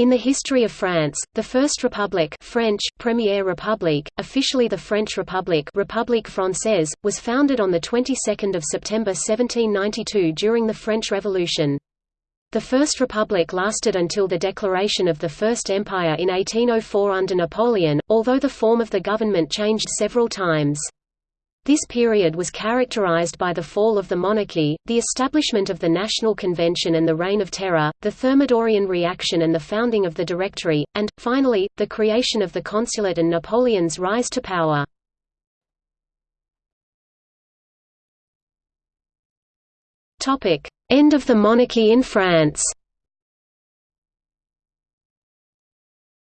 In the history of France, the First Republic French, Première République, officially the French Republic République Française, was founded on the 22nd of September 1792 during the French Revolution. The First Republic lasted until the declaration of the First Empire in 1804 under Napoleon, although the form of the government changed several times. This period was characterized by the fall of the monarchy, the establishment of the National Convention and the Reign of Terror, the Thermidorian reaction and the founding of the Directory, and, finally, the creation of the Consulate and Napoleon's rise to power. End of the monarchy in France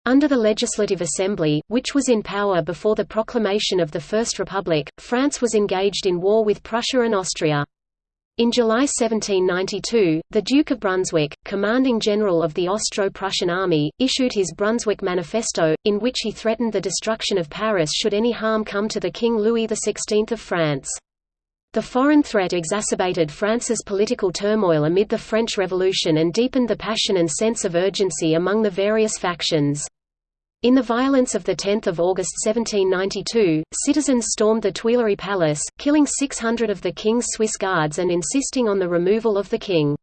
Under the Legislative Assembly, which was in power before the proclamation of the First Republic, France was engaged in war with Prussia and Austria. In July 1792, the Duke of Brunswick, commanding general of the Austro-Prussian army, issued his Brunswick Manifesto, in which he threatened the destruction of Paris should any harm come to the King Louis XVI of France. The foreign threat exacerbated France's political turmoil amid the French Revolution and deepened the passion and sense of urgency among the various factions. In the violence of 10 August 1792, citizens stormed the Tuileries Palace, killing 600 of the king's Swiss guards and insisting on the removal of the king.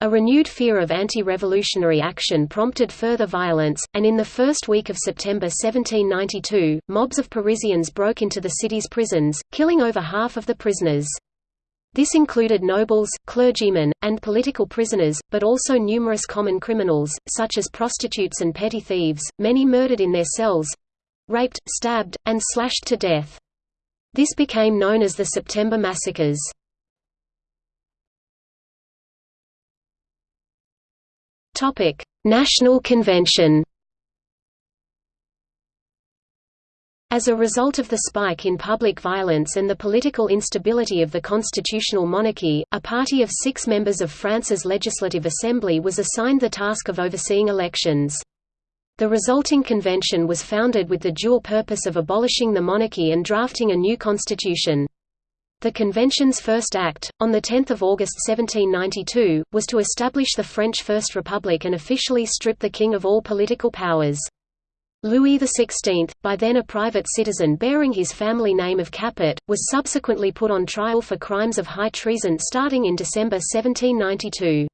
A renewed fear of anti-revolutionary action prompted further violence, and in the first week of September 1792, mobs of Parisians broke into the city's prisons, killing over half of the prisoners. This included nobles, clergymen, and political prisoners, but also numerous common criminals, such as prostitutes and petty thieves, many murdered in their cells—raped, stabbed, and slashed to death. This became known as the September Massacres. National Convention As a result of the spike in public violence and the political instability of the constitutional monarchy, a party of six members of France's Legislative Assembly was assigned the task of overseeing elections. The resulting convention was founded with the dual purpose of abolishing the monarchy and drafting a new constitution. The convention's first act, on 10 August 1792, was to establish the French First Republic and officially strip the king of all political powers. Louis XVI, by then a private citizen bearing his family name of Capet, was subsequently put on trial for crimes of high treason starting in December 1792.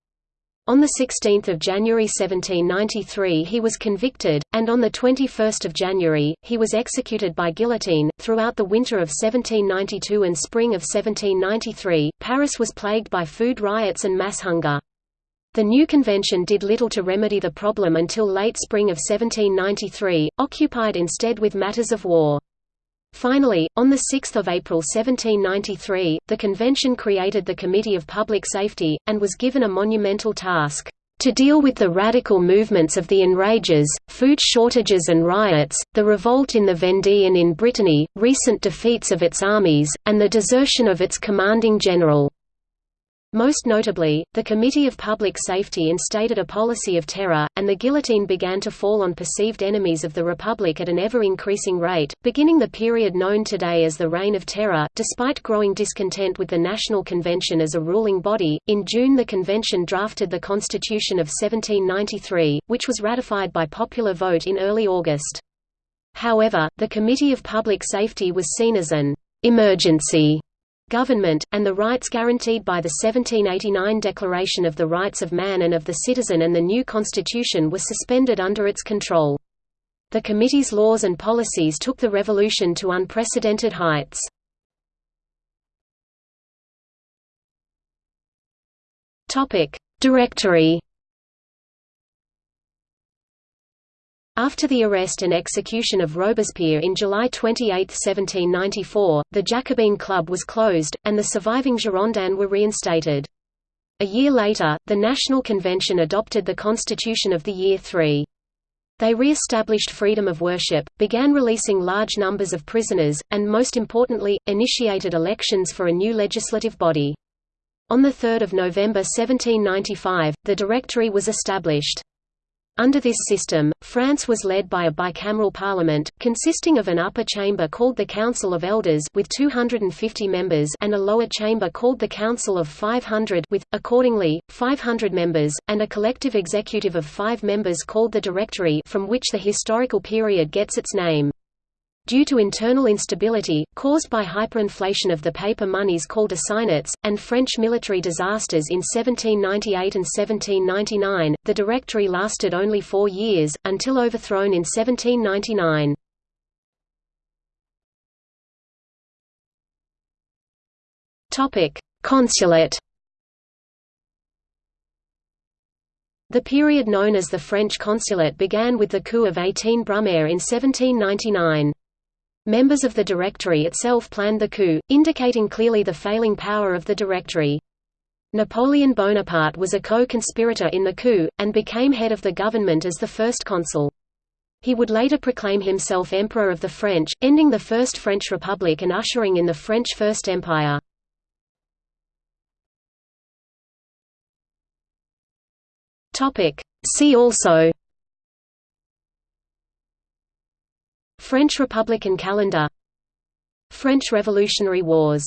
On 16 January 1793 he was convicted, and on 21 January, he was executed by guillotine. Throughout the winter of 1792 and spring of 1793, Paris was plagued by food riots and mass hunger. The new convention did little to remedy the problem until late spring of 1793, occupied instead with matters of war. Finally, on 6 April 1793, the convention created the Committee of Public Safety, and was given a monumental task, "...to deal with the radical movements of the enrages, food shortages and riots, the revolt in the Vendée and in Brittany, recent defeats of its armies, and the desertion of its commanding general." Most notably, the Committee of Public Safety instated a policy of terror, and the guillotine began to fall on perceived enemies of the Republic at an ever-increasing rate, beginning the period known today as the Reign of Terror. Despite growing discontent with the National Convention as a ruling body, in June the convention drafted the Constitution of 1793, which was ratified by popular vote in early August. However, the Committee of Public Safety was seen as an emergency government, and the rights guaranteed by the 1789 Declaration of the Rights of Man and of the Citizen and the new constitution were suspended under its control. The committee's laws and policies took the revolution to unprecedented heights. Directory After the arrest and execution of Robespierre in July 28, 1794, the Jacobin Club was closed, and the surviving Girondins were reinstated. A year later, the National Convention adopted the Constitution of the Year 3. They re-established freedom of worship, began releasing large numbers of prisoners, and most importantly, initiated elections for a new legislative body. On 3 November 1795, the Directory was established. Under this system, France was led by a bicameral parliament, consisting of an upper chamber called the Council of Elders with 250 members and a lower chamber called the Council of 500 with, accordingly, 500 members, and a collective executive of five members called the Directory from which the historical period gets its name. Due to internal instability, caused by hyperinflation of the paper monies called assignats, and French military disasters in 1798 and 1799, the Directory lasted only four years, until overthrown in 1799. Consulate The period known as the French Consulate began with the coup of 18 Brumaire in 1799. Members of the Directory itself planned the coup, indicating clearly the failing power of the Directory. Napoleon Bonaparte was a co-conspirator in the coup, and became head of the government as the first consul. He would later proclaim himself Emperor of the French, ending the First French Republic and ushering in the French First Empire. See also French Republican calendar. French Revolutionary Wars